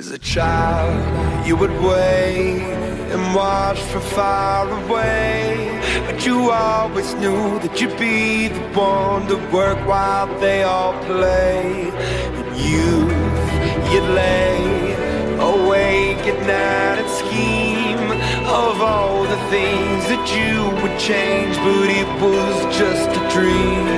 As a child, you would wait and watch from far away. But you always knew that you'd be the one to work while they all play. And youth, you'd lay awake at night and scheme of all the things that you would change. But it was just a dream.